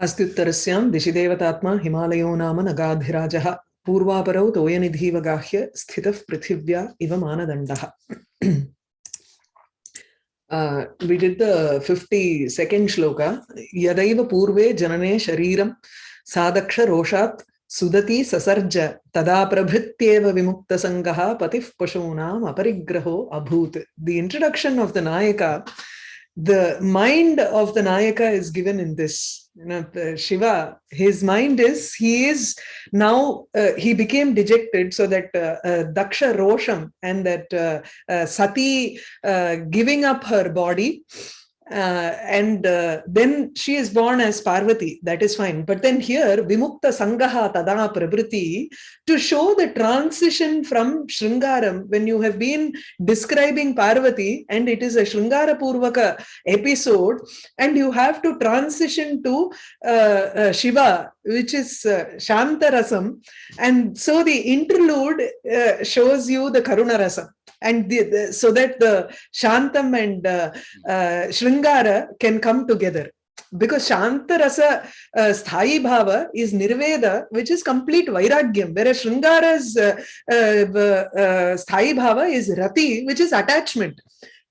अस्त्युत्तरस्यां दिशिदेवतात्मा हिमालयो नाम नगाधिराजः। पूर्वापरौ तोयनिधीवगाह्य स्थितः पृथिव्या इव मानदण्डः। We did the fifty second shloka यदैव पूर्वे जनने शरीरं सादक्षरोषात् सुदति ससर्ज, तदा प्रभृत्येव विमुक्तसङ्गः पतिः पशूनाम् अपरिग्रहो अभूत्। The introduction of the nayaka the mind of the Nayaka is given in this you know, Shiva, his mind is, he is now, uh, he became dejected so that uh, uh, Daksha Rosham and that uh, uh, Sati uh, giving up her body uh, and uh, then she is born as Parvati, that is fine. But then here, Vimukta Sangaha Tada Prabriti, to show the transition from Shringaram, when you have been describing Parvati, and it is a Shringara Purvaka episode, and you have to transition to uh, uh, Shiva, which is uh, Shantarasam, and so the interlude uh, shows you the Karunarasam and the, the, so that the Shantam and uh, uh, Shringara can come together. Because Shanta Rasa uh, Sthai Bhava is Nirveda, which is complete Vairagyam, whereas Shringara's uh, uh, uh, Sthai Bhava is Rati, which is attachment.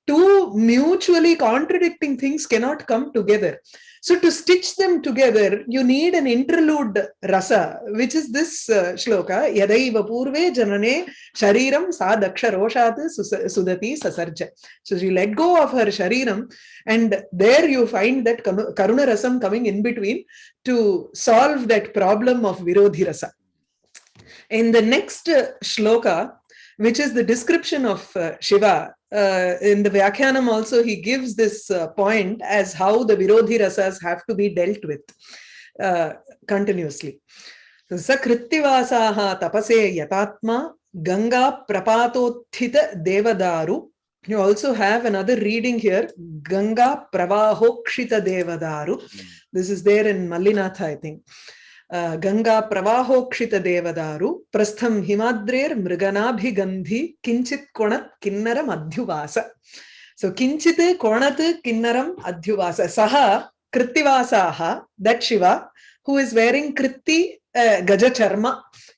Two mutually contradicting things cannot come together. So to stitch them together, you need an interlude rasa, which is this uh, shloka, Yadaiva Purve Janane Shariram Sa Daksha Roshat Sudati Sasarja. So she let go of her Shariram and there you find that Karuna Rasam coming in between to solve that problem of Virodhi Rasa. In the next uh, shloka, which is the description of uh, Shiva, uh, in the Vyakhyanam also he gives this uh, point as how the Virodhi Rasas have to be dealt with uh, continuously. Sakrittivasaha tapase yatatma Ganga prapatothita devadaru. You also have another reading here, Ganga pravahokshita devadaru. This is there in Mallinatha, I think. गङ्गाप्रवाहोक्षितदेवदारु प्रस्थं हिमाद्रेर्मृगनाभिगन्धि, किञ्चित् कोणत् किन्नरम् अध्युवास। सो किञ्चित् कोणत् किन्नरम् अध्युवास? सः कृत्तिवासाः that Shiva who is wearing कृत्ति गजचर्म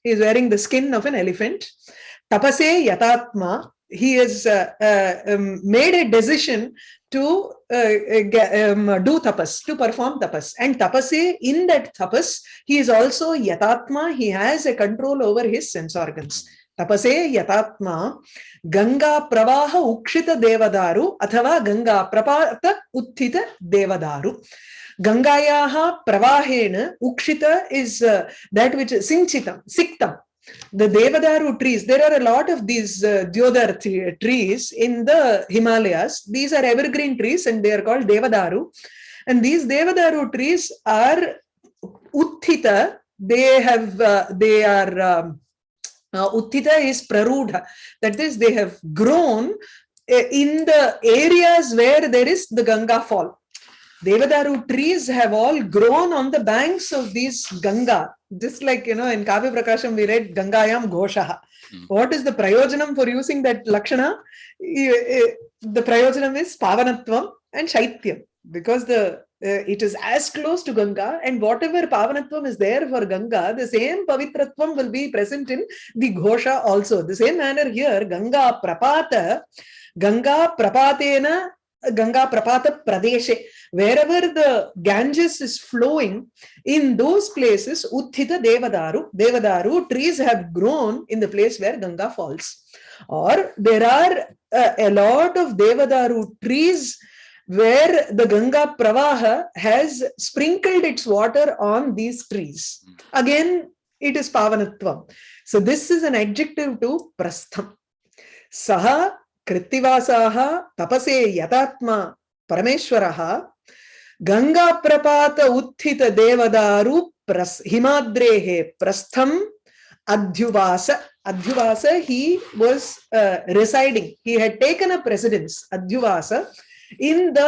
is wearing the skin of an elephant तपसे यतात्मा he has uh, uh, um, made a decision to uh, um, do tapas, to perform tapas. And tapase, in that tapas, he is also yatatma, he has a control over his sense organs. Tapase yatatma Ganga pravaha ukshita devadaru athava Ganga prapata uttita devadaru. Gangayaha pravahena ukshita is that which is sinchitam, siktam. The Devadaru trees, there are a lot of these uh, trees in the Himalayas. These are evergreen trees and they are called Devadaru. And these Devadaru trees are Uttita. They have, uh, they are, um, uh, Uttita is Prarudha. That is, they have grown uh, in the areas where there is the Ganga fall. Devadaru trees have all grown on the banks of these Ganga. Just like, you know, in Kavya Prakasham, we read Gangayam Goshaha. Mm. What is the prayojanam for using that Lakshana? The prayojanam is Pavanatvam and Shaityam. Because the uh, it is as close to Ganga and whatever Pavanatvam is there for Ganga, the same Pavitratvam will be present in the Ghosha also. The same manner here, Ganga Prapata, Ganga Prapatena Ganga Prapata Pradeshe. Wherever the Ganges is flowing, in those places, Uttita Devadaru, Devadaru trees have grown in the place where Ganga falls. Or there are uh, a lot of Devadaru trees where the Ganga Pravaha has sprinkled its water on these trees. Again, it is Pavanatvam. So this is an adjective to Prastham. Saha कृत्तिवासाः तपसे यतात्मा परमेश्वरः गंगा प्रपात उत्थित देवदारु प्रस, प्रस्थम अध्युवास अध्युवास he was residing he had taken a residence अध्युवास in the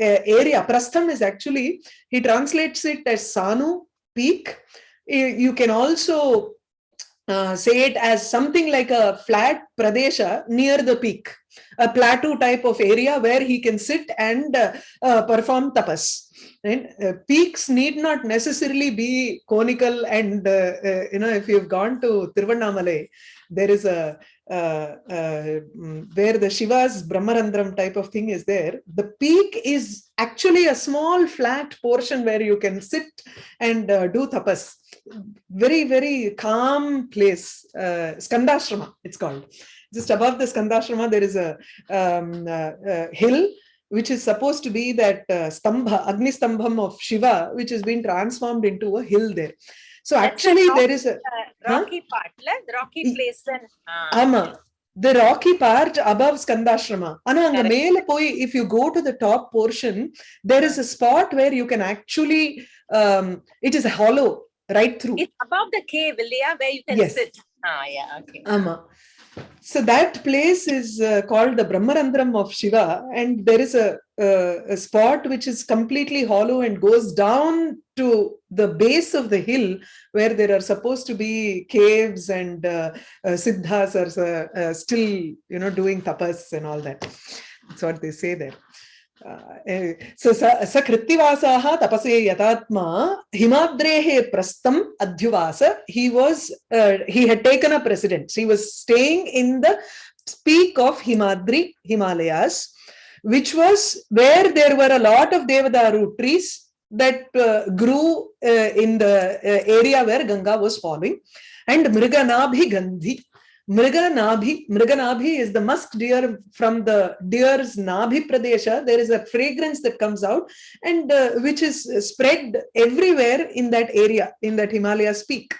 area प्रस्थम is actually he translates it as सानू peak you can also uh, say it as something like a flat pradesha near the peak, a plateau type of area where he can sit and uh, uh, perform tapas. Uh, peaks need not necessarily be conical, and uh, you know, if you've gone to Tiruvannamalai, there is a where the Shiva's Brahmarandram type of thing is there. The peak is actually a small flat portion where you can sit and uh, do tapas. Very, very calm place. Uh, Skandashrama, it's called. Just above the Skandashrama, there is a um, uh, uh, hill which is supposed to be that uh, stambha, Agni Stambham of Shiva, which has been transformed into a hill there so actually rocky, there is a uh, rocky huh? part la rocky place and uh, ama. The rocky part above skandashrama ana anga mele poi if you go to the top portion there is a spot where you can actually um, it is a hollow right through. It's above the cave Ilya, where you can yes. sit. Ah yeah okay. Ama so that place is uh, called the brahmarandram of shiva and there is a, uh, a spot which is completely hollow and goes down to the base of the hill where there are supposed to be caves and uh, uh, siddhas are uh, uh, still you know doing tapas and all that. That's what they say there uh, eh, sa krittivasaha tapase yatatma himadrehe prastam adhyuvasa he was uh, he had taken up residence he was staying in the peak of himadri himalayas which was where there were a lot of devadaru trees that uh, grew uh, in the uh, area where ganga was falling and mriganabhi gandhi mriganabhi mriganabhi is the musk deer from the deer's nabhi pradesha there is a fragrance that comes out and uh, which is spread everywhere in that area in that himalayas peak.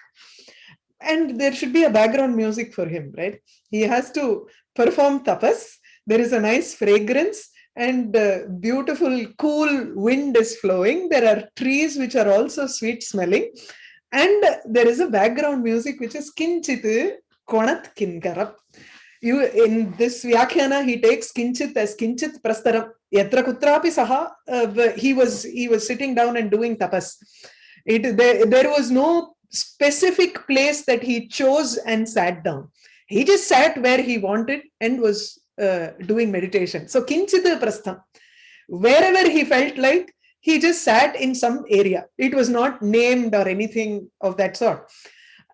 And there should be a background music for him right? He has to perform tapas. There is a nice fragrance and uh, beautiful cool wind is flowing. There are trees which are also sweet smelling. And there is a background music which is kinchit konat kinkaram you in this vyakhyana he takes kinchit as kinchit prastaram yatra kutrapi saha he was he was sitting down and doing tapas. It there, there was no specific place that he chose and sat down. He just sat where he wanted and was uh, doing meditation. So kinchit prastham wherever he felt like he just sat in some area. It was not named or anything of that sort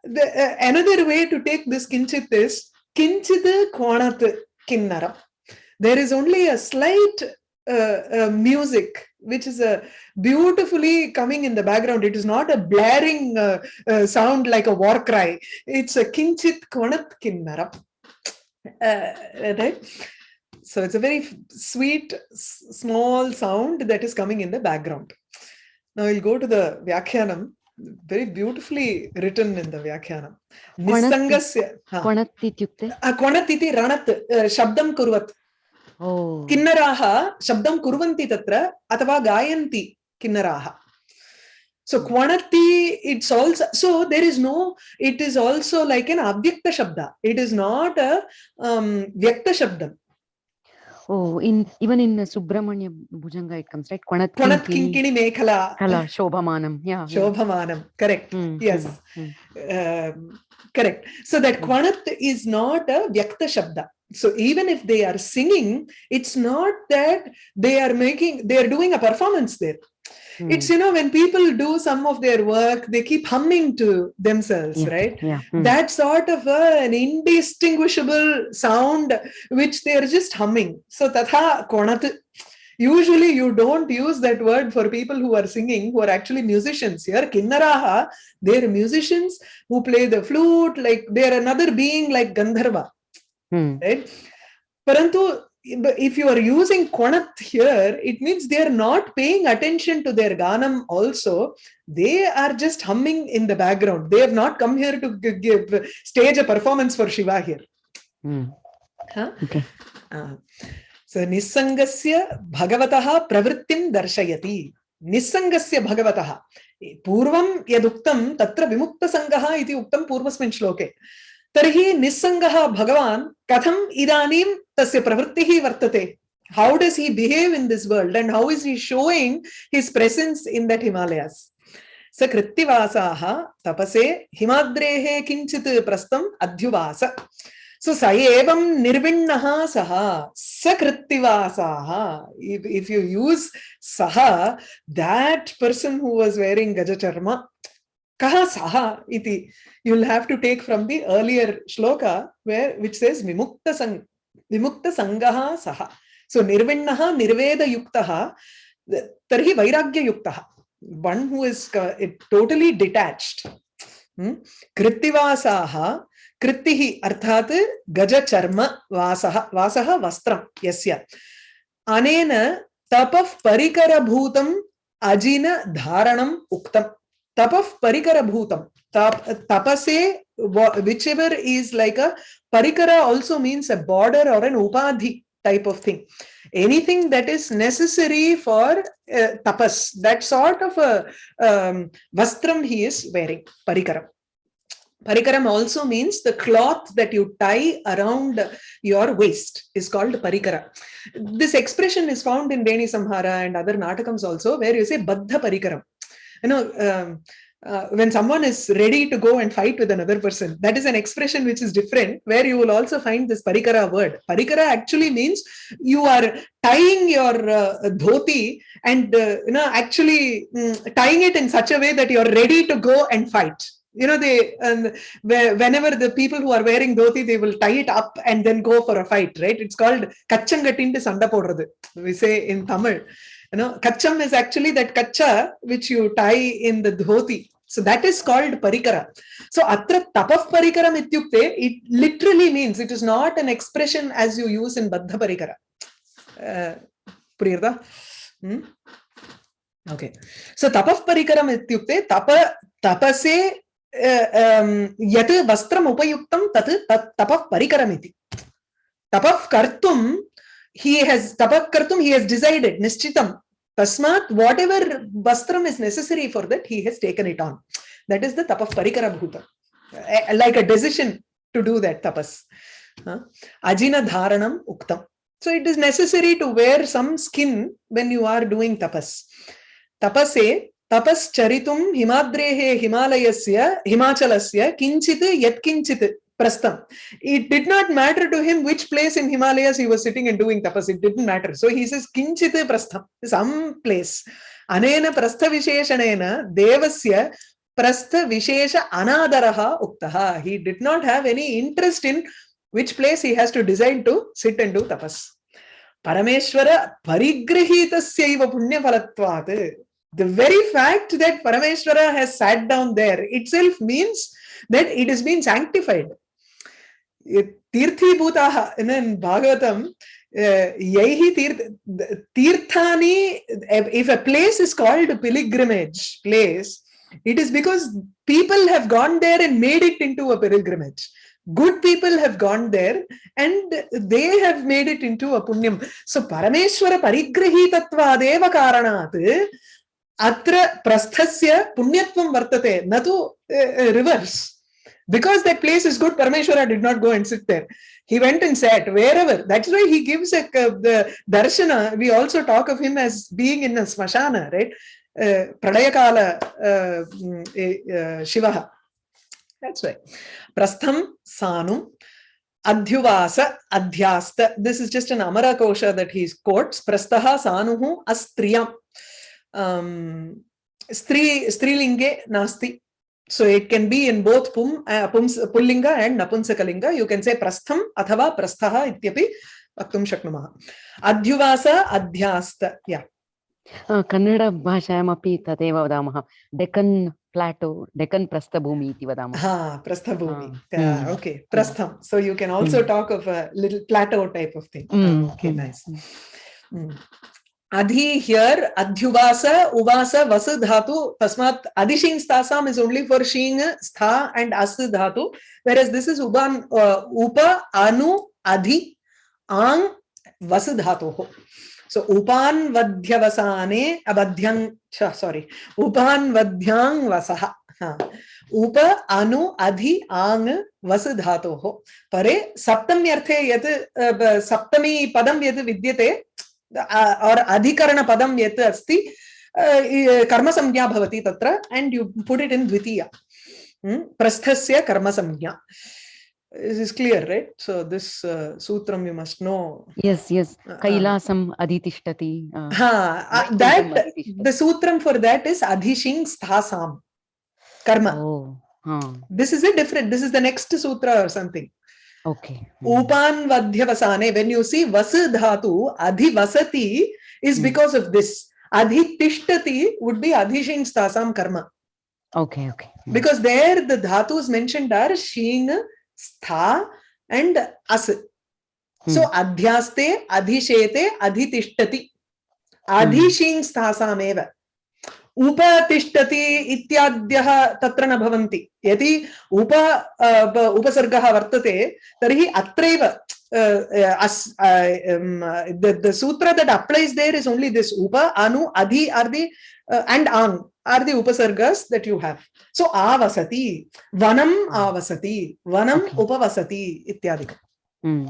the, uh, another way to take this kinchit is kinchit kwanat kinnaram there is only a slight uh, uh, music which is a beautifully coming in the background. It is not a blaring uh, uh, sound like a war cry. It's a kinchit kwanat kinnaram uh, right? So it's a very sweet small sound that is coming in the background. Now we'll go to the vyakhyanam very beautifully written in the vyakhyanam nisangasya इत्युक्ते Ah, kwanat iti ranat uh, shabdam kurvat किन्नराः शब्दं कुर्वन्ति तत्र अथवा गायन्ति किन्नराः so kwanati it's also so there is no it is also like an avyakta shabda it is not a um, vyakta shabdam Oh, in even in Subramanya Bhujanga it comes right. Kwanat kwanat kinkini mekhala kala shobhamanam. Yeah. shobhamanam correct Mm, yes. mm, mm. um, correct so that Mm. kwanat is not a vyakta shabda so even if they are singing it's not that they are making they are doing a performance there Mm. it's you know when people do some of their work they keep humming to themselves Yeah, right Yeah. mm. that sort of a, an indistinguishable sound which they are just humming so tatha konat usually you don't use that word for people who are singing who are actually musicians here kinnaraha they're musicians who play the flute like they're another being like gandharva Mm. right parantu but if you are using konat here it means they are not paying attention to their ganam also they are just humming in the background they have not come here to g- give stage a performance for shiva here Mm. huh? Okay. Ah. so nisangasya bhagavatah pravrittim darshayati निस्सङ्गस्य भगवतः पूर्वं यदुक्तं तत्र विमुक्तसङ्गः इति उक्तं पूर्वस्मिन् श्लोके तर्हि निस्सङ्गः भगवान् कथम् इदानीं तस्य प्रवृत्तिः वर्तते how does he behave in this world and how is he showing his presence in that himalayas स कृत्तिवासाः तपसे हिमाद्रेः किञ्चित् प्रस्थम् अध्युवास So sa evam nirvinnaha saha sakrittivasaha. If, if you use saha, that person who was wearing gajacharma, kaha saha iti, you'll have to take from the earlier shloka where which says vimukta sang vimukta sangaha saha. So nirvinnaha nirveda yuktaha tarhi vairagya yuktaha. One who is uh, totally detached. Hmm? Krittivasaha कृत्तिः अर्थात् गजचर्म वासः वासः वस्त्रं यस्य अनेन तपः परिकरभूतम् अजिन धारणम् उक्तम् tapaf parikara bhutam. Tap, tapase, whichever is like a parikara also means a border or an upadhi type of thing. Anything that is necessary for uh, tapas, that sort of a um, vastram he is wearing, parikaram. Parikaram also means the cloth that you tie around your waist is called parikara. This expression is found in Veni Samhara and other Natakams also, where you say Baddha Parikaram. You know, um, uh, when someone is ready to go and fight with another person, that is an expression which is different, where you will also find this parikara word. Parikara actually means you are tying your uh, dhoti and uh, you know actually um, tying it in such a way that you are ready to go and fight. You know they and whenever the people who are wearing dhoti they will tie it up and then go for a fight right? It's called kachangatinte sanda we say in tamil you know kacham is actually that kacha which you tie in the dhoti so that is called parikara so atra tapaf parikaram ityukte it literally means it is not an expression as you use in baddha parikara uh, puriyarda hmm? okay so tapaf parikaram ityukte tapa tapase यत् वस्त्रम् उपयुक्तं तत् तत् तपः परिकरमिति तपः कर्तुं he has tapak kartum he has decided nishchitam tasmat whatever vastram is necessary for that he has taken it on that is the tapah parikara bhuta like a decision to do that tapas huh? ajina dharanam uktam so it is necessary to wear some skin when you are doing tapas tapase तपश्चरितुं हिमाद्रेः हिमालयस्य हिमाचलस्य किञ्चित् यत्किञ्चित् prastham. It did not matter to him which place in himalayas he was sitting and doing tapas. It didn't matter. So he says kinchit prastham some place. Anena prastha visheshanena devasya prastha vishesha anadaraha uktaha he did not have any interest in which place he has to decide to sit and do tapas. Parameshwara parigrahitasya punyaphalatvat. The very fact that Parameshwara has sat down there itself means that it has been sanctified. तीर्थीभूताः भागवतं यैः तीर्थ तीर्थानि if a place is called pilgrimage place it is because people have gone there and made it into a pilgrimage good people have gone there and they have made it into a punyam so parameshwara parigrahitatva karanat atra prasthasya punyatvam vartate na tu reverse because that place is good parameshwara did not go and sit there. He went and sat wherever. That's why he gives a uh, the darshana. We also talk of him as being in a smashana right? Uh, pralayakala uh, uh, shiva that's why. Prastham sanum adhyuvasa adhyasta this is just an amara kosha that he quotes. Prastaha sanuhu astriyam. Um, stri strilinge nasti so it can be in both pum uh, pums pullinga and napunsakalinga you can say prastham athava prasthaha ityapi vaktum shaknumah adhyuvasa adhyasta yeah Kannada भाषायामपि तदेव वदामः Deccan plateau Deccan प्रस्थभूमि इति वदामः हा प्रस्थभूमि okay प्रस्थम so you can also talk of a little plateau type of thing okay nice adhi here adhyuvasa uvasa vasu dhatu tasmat adishing stasam is only for shing stha and as dhatu whereas this is uban uh, upa anu adhi ang vasu dhatu so upan vadhyavasane abadhyang sorry upan vadhyang vasah उप अनु अधि आंग वस धातोः परे सप्तम्यर्थे यत् सप्तमी पदं यत् विद्यते और अधिकरण पदम यत् अस्ति कर्मसंज्ञा भवति तत्र and you put it in Dwitiya Hmm? karma samjna this is clear right so this uh, sutram you must know Yes, yes. kailasam Uh, adhitishtati. uh, ha uh, that adhitishtati. the sutram for that is adhishing sthasam karma Oh, huh. this is a different this is the next sutra or something Okay. Hmm. upan vadhyavasane when you see vas dhatu adhivasati is Hmm. because of this adhitishtati would be adhishing sthasam karma Okay, okay. Hmm. because there the dhatus mentioned are sheen stha and as so adhyaste adhishete adhitishtati adhishing sthasam उपतिष्ठति इत्याद्यः तत्र न भवन्ति। यदि उप उपसर्गः वर्तते तर्हि अत्रैव सूत्र that applies there is only this उप अनु अधि आर दि एंड आन आर दि उपसर्गस दट यू हैव सो आवसति वनम hmm. आवसति वनम उपवसति इत्यादि। hmm.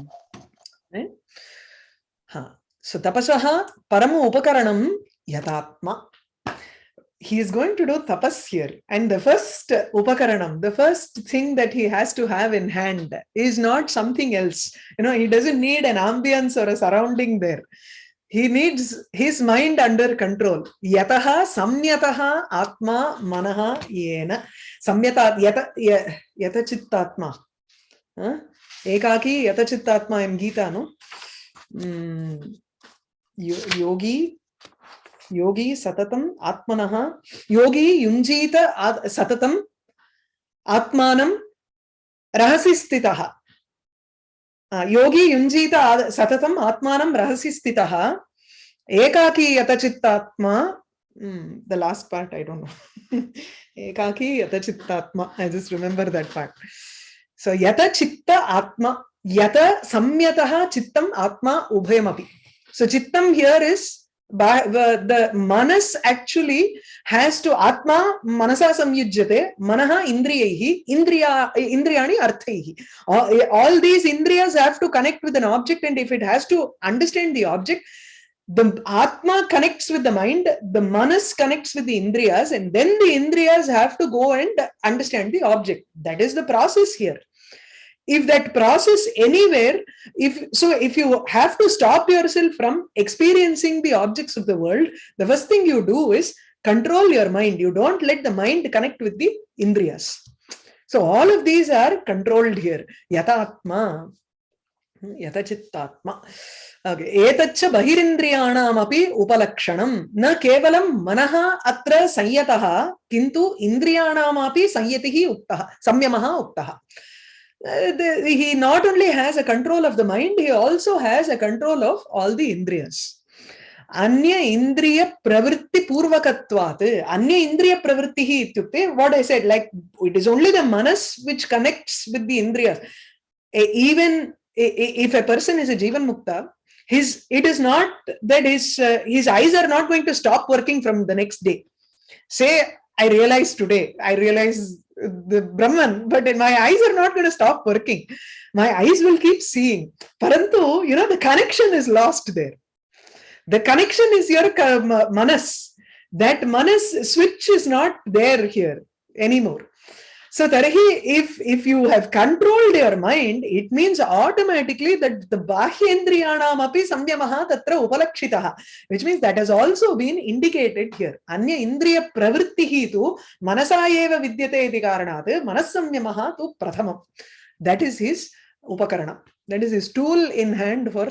हाँ। सो तपसः परम उपकरणं यथात्मा। He is going to do tapas here. And the first upakaranam the first thing that he has to have in hand is not something else. You know he doesn't need an ambience or a surrounding there. He needs his mind under control. Yataha samyataha atma manaha yena. Samyata yata ya- yata chittatma huh? ekaki yata chittatma in gita no? Mm, yogi योगी सततम आत्मन योगी युंजीत सततम आत्मान रहसि स्थित योगी युंजीत सततम आत्मान रहसि स्थित एकाकी यतचित्तात्मा Mm, the last part i don't know ekaki yata chitta atma i just remember that part so yata chitta atma yata samyatah chittam atma ubhayam api so chittam here is by the, the manas actually has to atma manasa samyujyate manaha indriyaihi indriya indriyani arthaihi. All, all these indriyas have to connect with an object and if it has to understand the object the atma connects with the mind the manas connects with the indriyas and then the indriyas have to go and understand the object. That is the process here if that process anywhere if so if you have to stop yourself from experiencing the objects of the world the first thing you do is control your mind. You don't let the mind connect with the indriyas. So all of these are controlled here. Yatatma. Yata chittatma okay. Etaccha bahirindriyanamaphi upalakshanam na kevalam manaha atra sanyatah kintu indriyanamapi sanyatihi uktah samyamaha uh, the- he not only has a control of the mind, he also has a control of all the indriyas. Anya indriya pravritti purvakatvat. Anya indriya pravrittihi ityukte, what I said, like it is only the manas which connects with the indriyas. Even if a person is a jivan mukta, his it is not that his uh, his eyes are not going to stop working from the next day. Say, I realize today, I realize the Brahman, but my eyes are not going to stop working. My eyes will keep seeing. Parantu, you know, the connection is lost there. The connection is your manas. That manas switch is not there here anymore. So, Tarahi, if, if you have controlled your mind, it means automatically that the Bahyendriyanam api samyamaha tatra upalakshitaha, which means that has also been indicated here. Anya indriya pravrittihi tu मनसा एव विद्यते इति कारणात् मनस्संयमः तु प्रथमम् that is his उपकरणं that is his tool in hand for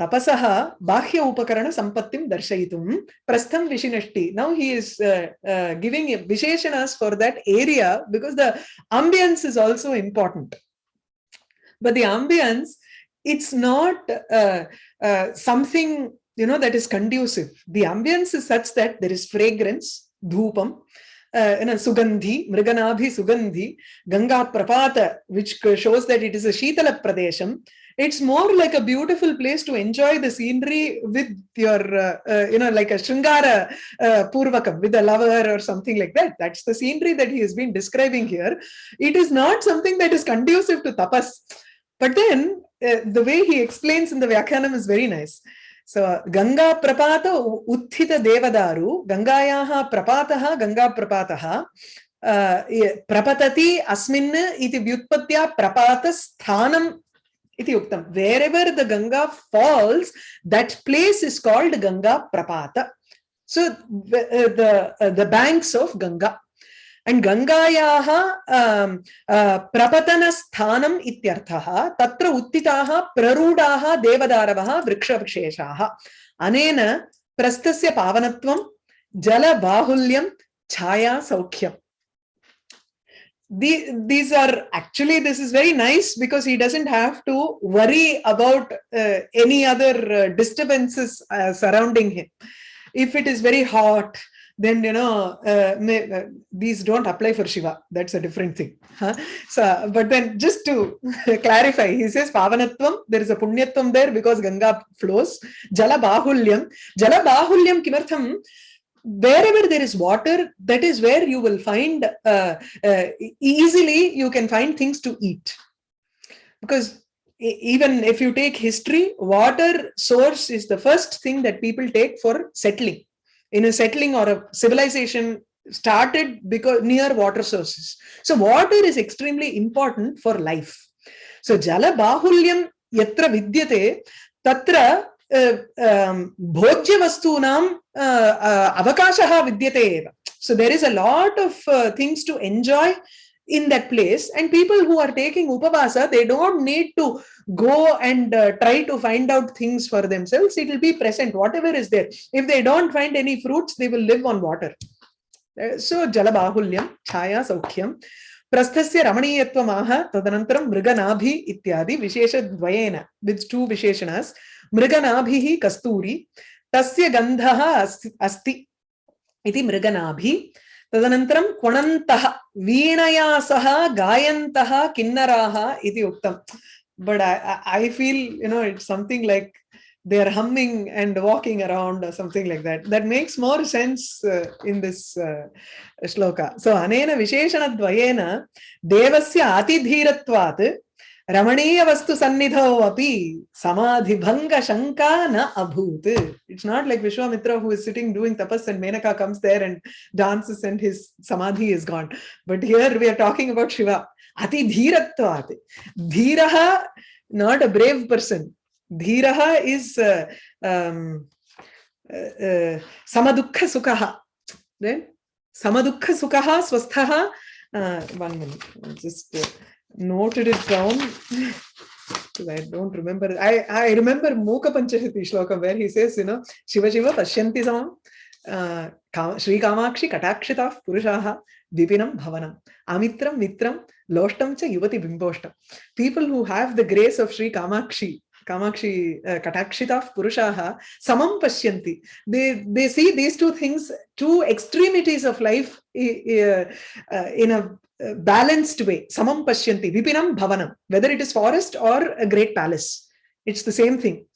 tapas जितेन्द्रियः इत्यर्थः तपसः बाह्य उपकरणसम्पत्तिं दर्शयितुं प्रस्थं विशिनष्टि now he is giving विशेषणस् for that area because the ambience is also important but the ambience it's not uh, uh, something you know that is conducive the ambience is such that there is fragrance dhupam uh, you know sugandhi mriganabhi sugandhi ganga prapata which shows that it is a shitala pradesham it's more like a beautiful place to enjoy the scenery with your uh, uh, you know like a shringara uh, purvakam with a lover or something like that. That's the scenery that he has been describing here. It is not something that is conducive to tapas. But then uh, the way he explains in the Vyakhyanam is very nice. So Ganga Prapata U- Utthita Devadaru, Gangayaha Prapataha, Ganga Prapataha, uh, ye- इति उक्तं wherever the Ganga falls that place is called Ganga प्रपात so the banks of Ganga and गङ्गायाः प्रपतनस्थानम् इत्यर्थः तत्र उत्थिताः प्ररूढाः देवदारवः वृक्षविशेषाः अनेन प्रस्थस्य पावनत्वं जलबाहुल्यं छायासौख्यम् The, these are actually this is very nice because he doesn't have to worry about uh, any other uh, disturbances uh, surrounding him. If it is very hot then you know uh, may, uh, these don't apply for shiva. That's a different thing huh? so but then just to clarify he says pavanatvam there is a punyatvam there because ganga flows. Jala bahulyam. Jala bahulyam kimartham wherever there is water that is where you will find uh, uh, easily you can find things to eat. Because even if you take history water source is the first thing that people take for settling. In a settling or a civilization started because near water sources. So water is extremely important for life. So jala bahulyam yatra vidyate tatra भोज्यवस्तूनां अवकाशः विद्यते एव so there is a lot of uh, things to enjoy in that place and people who are taking upavasa they don't need to go and uh, try to find out things for themselves it will be present whatever is there if they don't find any fruits they will live on water Uh, so jalabahulyam chaya saukhyam प्रस्थस्य रमणीयत्वमाह, तदनन्तरं मृगनाभि इत्यादि विशेषद्वयेन with to विशेषणास्, मृगनाभिः कस्तूरी, तस्य गन्धः अस्ति इति मृगनाभि, तदनन्तरं क्वणन्तः, वीणया सह गायन्तः किन्नराः इति उक्तं. But I feel you know it's something like they're humming and walking around or something like that. That makes more sense uh, in this uh, shloka. So, anena visheshana dvayena devasya atidhiratvat ramaniya vastu sannidho api samadhi bhanga shanka na abhut. It's not like Vishwamitra who is sitting doing tapas and Menaka comes there and dances and his samadhi is gone. But here we are talking about Shiva. Atidhiratvat. Dhiraha, not a brave person. Dhiraha is uh, um, uh, uh, samadukha sukha. Right? Samadukha sukha swasthaha. Uh, one minute. I just uh, noted it down. because I don't remember. I, I remember Moka Panchashati shloka where he says, you know, Shiva Shiva Pashyanti sam uh, shri kamakshi katakshita purushaha vipinam bhavanam amitram mitram loshtam cha yuvati बिम्बोष्टं people who have the grace of shri kamakshi Kamakshi uh, Katakshita Purushaha Samam Pashyanti. They, they see these two things, two extremities of life uh, uh, in a uh, balanced way. Samam Pashyanti, Vipinam Bhavanam, whether it is forest or a great palace. It's the same thing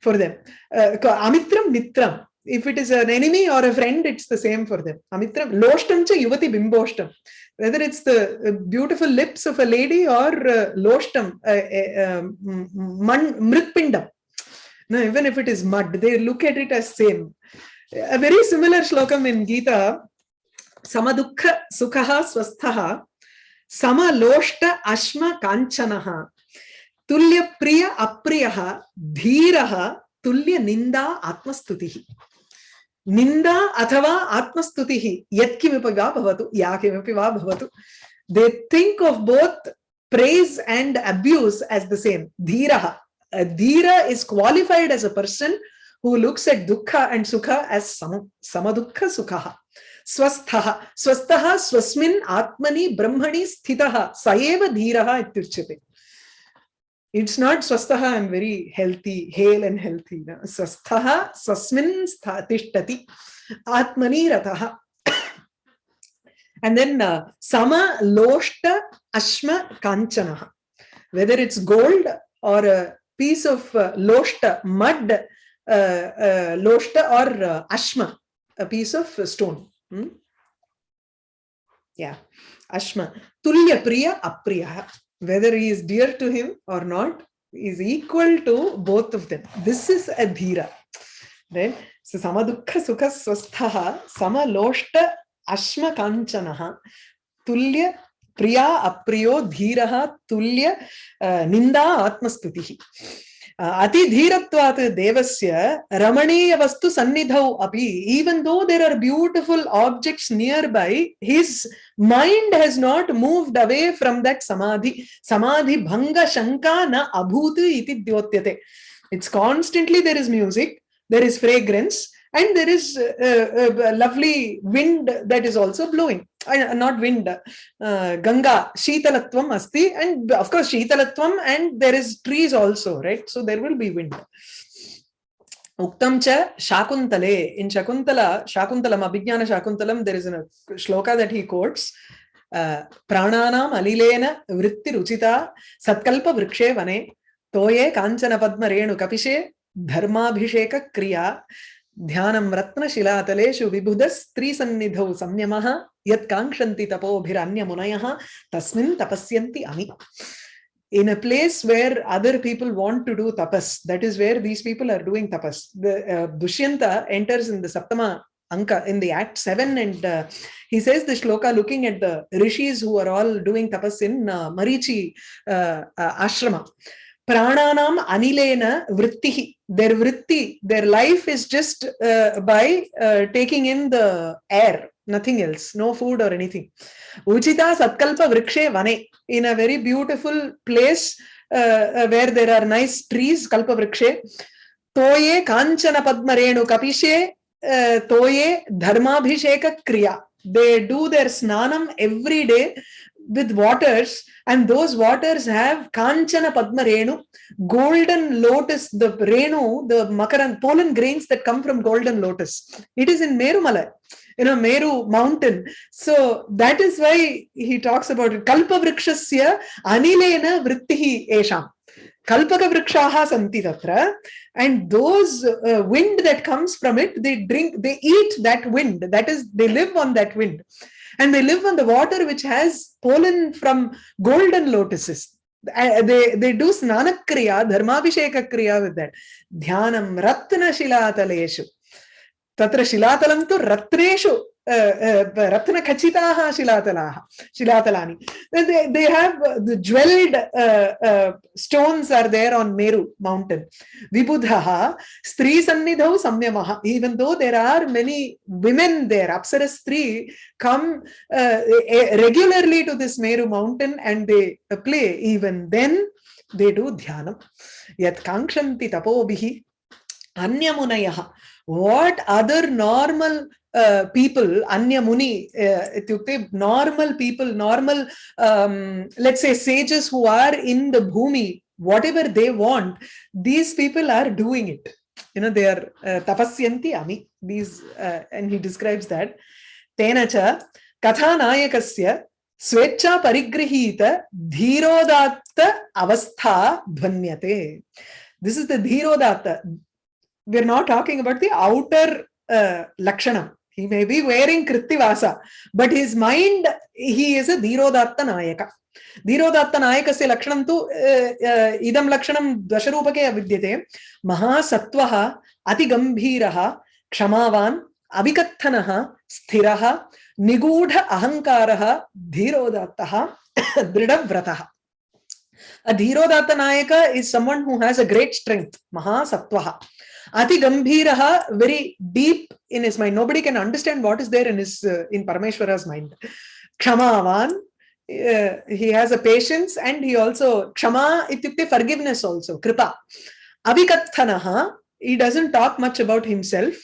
for them. Uh, Amitram Mitram. If it is an enemy or a friend, it's the same for them. Amitram Loshtam cha Yuvati Bimboshtam whether it's the uh, beautiful lips of a lady or uh, loshtam, uh, um, mritpindam. No, even if it is mud, they look at it as same. A very similar shlokam in Gita, samadukha sukhaha swasthaha, sama loshta ashma kanchanaha, tulya priya apriyaha, dhiraha, tulya ninda atmastutihi. निंदा अथवा आत्मस्तुति they think of both praise and abuse dhira is qualified as who looks at dukh and sukh as समुख सुख स्वस्थ स्वस्थ स्वस्मिन् आत्मनि ब्रह्मणि स्थितः, स एव धीरः it's not swastaha i'm very healthy hale and healthy no? swastaha swasmin atmani rataha. And then uh, sama loshta ashma kanchanaha. Whether it's gold or a piece of uh, loshta mud uh, uh, loshta or uh, ashma a piece of stone. Hmm? yeah. Ashma. Tulya priya apriya whether he is dear to him or not is equal to both of them this is a dhira right so samadukha sukha swastha samaloshta ashma kanchanaha tulya priya apriyo dhiraha tulya uh, ninda atmastutihi अतिधीरत्वात् देवस्य रमणीय वस्तु सन्निधौ अपि even though there are beautiful objects near by his mind has not moved away from that samadhi समाधि भंग शंका न अभूत इति द्योत्यते it's constantly there is music there is fragrance and there is uh, uh, lovely wind that is also blowing uh, not wind uh, ganga shitalatvam asti and of course shitalatvam and there is trees also right so there will be wind uktam cha shakuntale in shakuntala shakuntalam abhijnana shakuntalam there is a shloka that he quotes प्राणानाम् अलिलेन वृत्तिरुचिता सत्कल्प वृक्षे वने तोये काञ्चन पद्म ध्यानं रत्नशिलातलेषु विबुध स्त्रीसन्निधौ संयमः यत् काङ्क्षन्ति तपोभिरन्यमुनयः तस्मिन् तपस्यन्ति अमि in a place where other people want to do tapas that is where these people are doing tapas the uh, dushyanta enters in the saptama anka in the act 7 and uh, he says the shloka looking at the rishis who are all doing tapas in uh, marichi uh, uh, ashrama prananam anilena vrittihi their vritti their life is just uh, by uh, taking in the air nothing else no food or anything uchita satkalpa vrikshe vane in a very beautiful place uh, uh, where there are nice trees kalpa vrikshe toye kanchana padma renu kapishe uh, toye dharmabhisheka kriya they do their snanam every day with waters and those waters have kanchana padma renu golden lotus the renu the makaran pollen grains that come from golden lotus. It is in merumala you know meru mountain. So that is why he talks about it. Kalpa vrikshasya anilena vrittihi esham. Kalpaka vrikshaha santi tatra and those uh, wind that comes from it they drink they eat that wind. That is they live on that wind and they live on the water which has pollen from golden lotuses. Uh, they, they do snana kriya, kriya with that. Dhyanam ratna shilataleshu. Tatra shilatalam tu ratreshu. रत्न खचिता शिलातला शिलातला they have the jewelled stones are there on Meru mountain mountain स्त्री सन्निध संयमः even though there are many women there apsara स्त्री come regularly to this Meru mountain and they play even then they do ध्यानं यत् काङ्क्षन्ति तपोभिः अन्यमुनयः yat kankshanti tapobhihi anyamunayah what other normal uh, people anya muni uh, normal people normal um, let's say sages who are in the bhumi whatever they want these people are doing it you know they are uh, tapasyanti ami these uh, and he describes that tena cha kathanayakasya स्वेच्छा परिगृहीत धीरोदात्त अवस्था ध्वन्यते this is the dhirodatta we're not talking about the outer uh, lakshanam he may be wearing krittivasa but his mind he is a dhirodatta nayaka धीरोदात्त नायकस्य लक्षणं तु इदं लक्षणं दशरूपके विद्यते महासत्त्वः अतिगम्भीरः क्षमावान् अविकत्थनः स्थिरः निगूढ अहङ्कारः धीरोदात्तः दृढव्रतः A Dhirodatta Nayaka is someone who has a great strength, Mahasattvaha. Ati Gambhiraha, very deep in his mind. Nobody can understand what is there in his uh, in Parameshwara's mind. Kshamavan, uh, he has a patience and he also, Kshama ityukte forgiveness also, Kripa. Avikathanaha, he doesn't talk much about himself.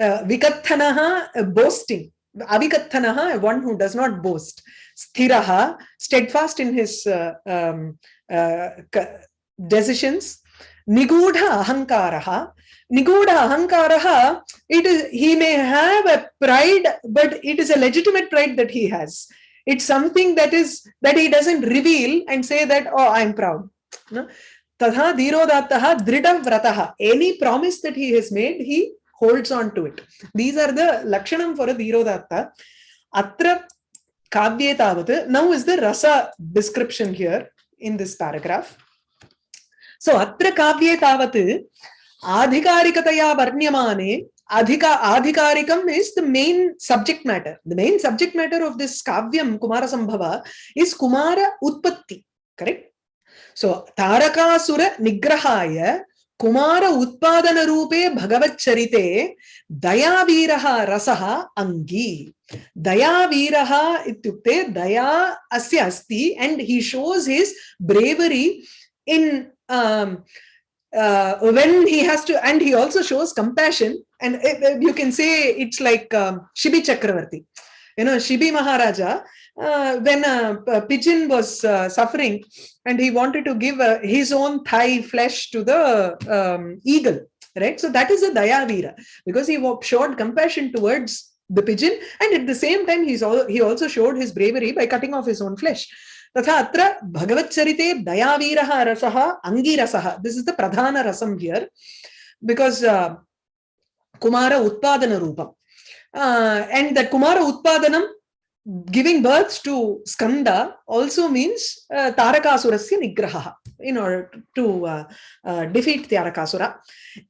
Uh, Vikathanaha, uh, boasting. Avikathanaha, one who does not boast. Sthiraha, steadfast in his uh, um, uh, decisions. Nigudha ahankaraha. Nigudha ahankaraha, it is, he may have a pride, but it is a legitimate pride that he has. It's something that is, that he doesn't reveal and say that, oh, I'm proud. Tadha dhirodattaha dridam vrataha. Any promise that he has made, he holds on to it. These are the lakshanam for a dhirodatta. Atra kavye tavat. Now is the rasa description here in this paragraph. सो अत्र काव्ये तावत् आधिकारिकतया वर्ण्यमाने, अधिका आधिकारिकम is the main subject matter the main subject matter of this काव्यम Kumar Sambhava is Kumara उत्पत्ति. Correct so Tarakasur निग्रहाय, कुमार उत्पादन रूपे भगवच्चरिते दयावीरः रसः अङ्गी दयावीरः दया अस्य अस्ति and he shows his bravery in um, uh, when he has to and he also shows compassion. And uh, you can say it's like um, shibi chakravarti. You know shibi maharaja uh, when a, a pigeon was uh, suffering and he wanted to give uh, his own thigh flesh to the um, eagle right? So that is a dayavira because he showed compassion towards the pigeon. And at the same time he's all, he also showed his bravery by cutting off his own flesh तथा अत्र भगवच्चरिते दयावीरः रसः अङ्गिरसः this is the प्रधान रसं here because कुमार उत्पादनरूपम् and that kumara utpadanam giving birth to skanda also means uh, tarakasurasya nigraha in order to uh, uh, defeat tarakasura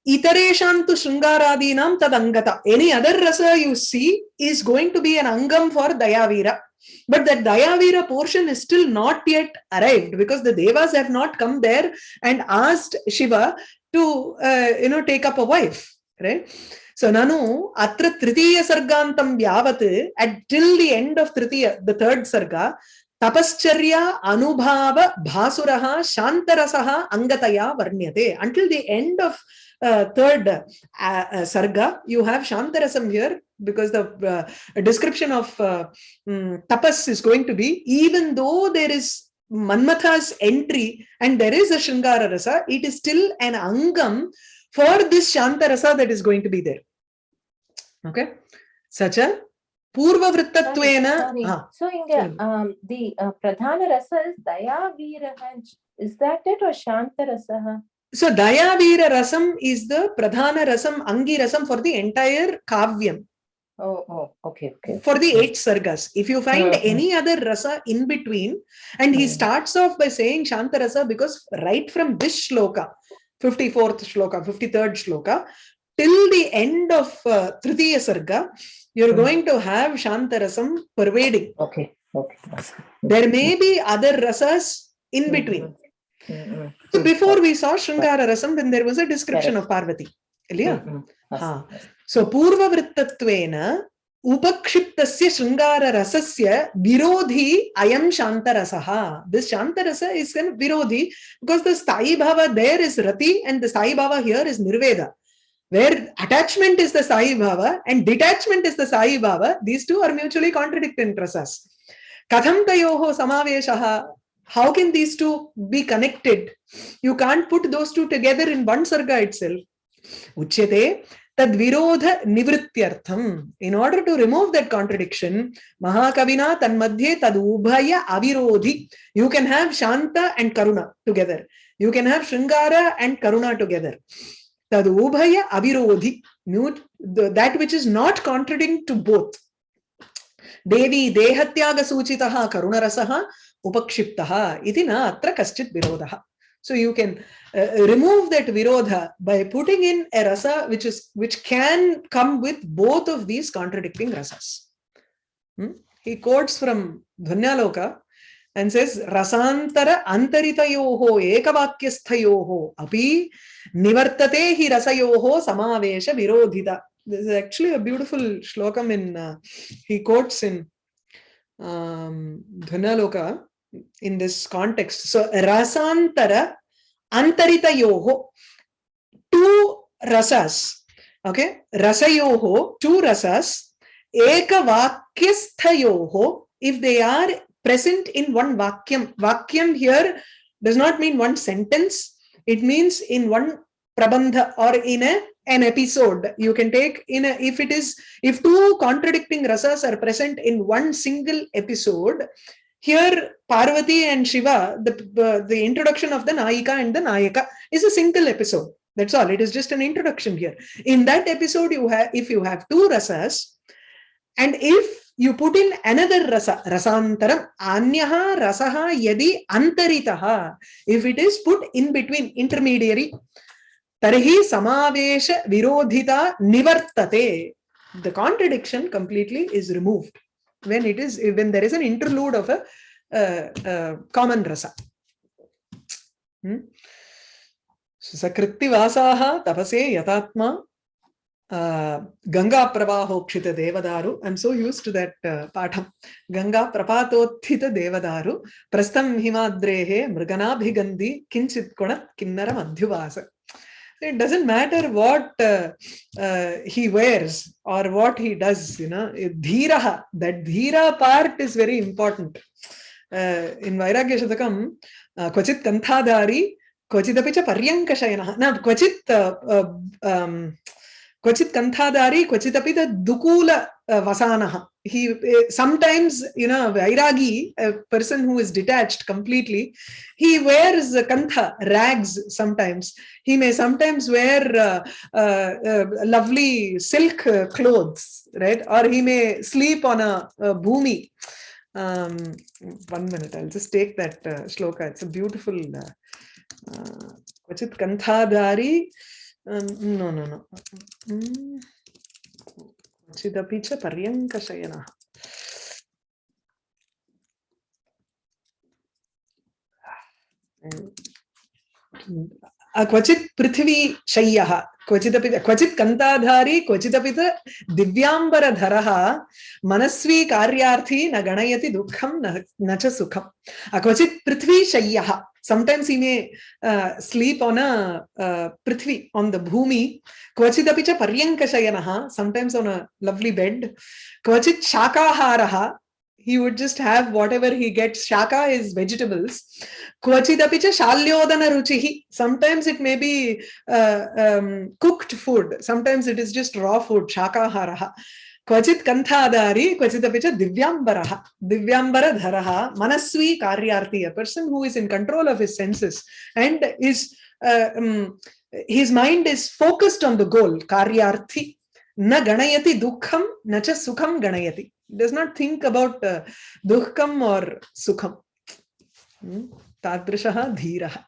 itareshan tu shringaradinam tadangata any other rasa you see is going to be an angam for dayavira but that dayavira portion is still not yet arrived because the devas have not come there and asked shiva to uh, you know take up a wife right? So nanu atra tritiya sargantam yavat at till the end of tritiya the third sarga tapascharya anubhava bhasuraha shantarasaha angataya varnyate. Until the end of uh, third uh, uh, sarga you have shantarasam here because the uh, description of uh, mm, tapas is going to be even though there is manmatha's entry and there is a shringara rasa it is still an angam for this shanta rasa that is going to be there. Okay? Such a purva vrittattvena Sorry. ah, So Inga, um, the uh, Pradhana Rasa is Daya. Is that it or Shanta rasa? So daya veera rasam is the pradhana rasam angi rasam for the entire kavyam Oh, oh, okay, okay. For the hmm. eight sargas. If you find hmm. any other rasa in between, and he hmm. starts off by saying Shanta rasa because right from this shloka, 54th shloka, 53rd shloka, till the end of uh, Tritiya sarga, you're going to have Shanta rasam pervading. Okay, okay. There may be other rasas in between. So before we saw Shringara rasam, then there was a description of Parvati. Ilya? Huh. हा. सो पूर्ववृत्तत्वेन उपक्षिप्तस्य शृङ्गाररसस्य विरोधी अयं शान्तरसः this शान्तरस is an विरोधी because the sthayi bhava there is rati and the sthayi bhava here is nirveda where attachment is the sai bhava and detachment is the sai bhava these two are mutually contradicting rasas katham tayoho samaveshaha how can these two be connected you can't put those two together in one sarga itself uchyate तद्विरोध निवृत्त्यर्थम। In order to remove that contradiction महाकविना तन्मध्ये तदुभय अविरोधी। You can have shanta and karuna together you can have shringara and karuna together तदुभय अविरोधी। Mute that which is not contradicting to both देवी देहत्याग सूचितः करुणरसः, उपक्षिप्तः। इति न अत्र कश्चित् विरोधः। So you can uh, remove that virodha by putting in a rasa which is which can come with both of these contradicting rasas. Hmm? he quotes from dhvanyaloka and says rasantara antaritayoho ekavakyasthayoho api nivartate hi rasayoho samavesha virodhita. This is actually a beautiful shlokam in uh, he quotes in um, in this context. So rasantara antaritayoho two rasas okay? Rasayoho two rasas ekavakyasthayoho if they are present in one vakyam vakyam here does not mean one sentence. It means in one prabandha or in a an episode. You can take in a if it is if two contradicting rasas are present in one single episode here parvati and shiva the the, the introduction of the naika and the nayaka is a single episode. That's all. It is just an introduction here. In that episode you have if you have two rasas and if you put in another rasa rasantaram anyaha rasaha yadi antaritaha if it is put in between intermediary tarhi samavesha virodhita nivartate the contradiction completely is removed when it is when there is an interlude of a uh, uh, common rasa. Hmm? सकृत्तिवासाः तपसे यथात्मा गङ्गा प्रवाहोक्षित देवदारु I am so used to that पाठं गङ्गा प्रपातोत्थित देवदारु प्रस्थं हिमाद्रेः मृगनाभिगन्धि किञ्चित् गुणत् किन्नरम् अध्युवास it doesn't matter what uh, uh, he wears or what he does you know dhira that dhira part is very important uh, in vairagya shatakam uh, kvachit kanthadari क्वचिदपि च पर्यङ्कशयनः न क्वचित् क्वचित् कन्थाधारी क्वचिदपि दुकूल वसानः he eh, sometimes you know vairagi a person who is detached completely he wears kantha rags sometimes. He may sometimes wear uh, uh, uh, lovely silk uh, clothes right? Or he may sleep on a, a bhumi um, one minute i'll just take that uh, shloka. It's a beautiful uh, uh kachit um, no no no. Mm. क्वचिदपि च पर्यङ्कशयनः क्वचित् पृथिवी शय्यः क्वचिदपि क्वचित् कन्ताधारी क्वचिदपि दिव्याम्बरधरः मनस्वी कार्यार्थी न गणयति दुःखं न च सुखम् क्वचित् पृथ्वी शय्यः sometimes he may uh, sleep on a uh, prithvi on the bhumi kvachidapi cha paryankashayanaha sometimes on a lovely bed kvachit shakaharaha he would just have whatever he gets. Shaka is vegetables. Kvachitapicha shalyodana ruchihi. Sometimes it may be uh, um, cooked food. Sometimes it is just raw food. Shaka haraha. क्वचित् कन्थाधारी Divyambara च Manasvi karyarthi. A person who is in control of his senses and is, uh, um, his mind is focused on the goal. Karyarthi. Na ganayati dukham, na cha sukham ganayati. Ganayati does not think about uh, dukkham or sukham hmm? Tadrishaha dhirah